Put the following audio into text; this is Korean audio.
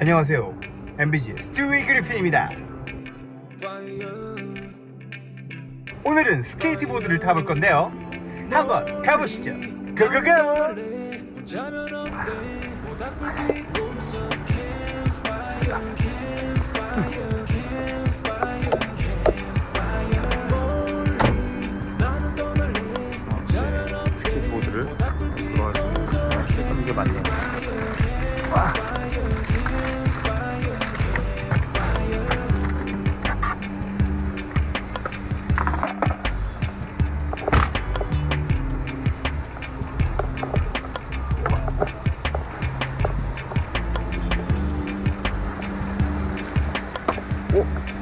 안녕하세요. MBG 스튜이 그리핀입니다. 오늘은 스케이트보드를 타볼 건데요. 한번 가보시죠. Go go go! 스케이트보드를 들어갈 수 있는 이게 맞네 Cool.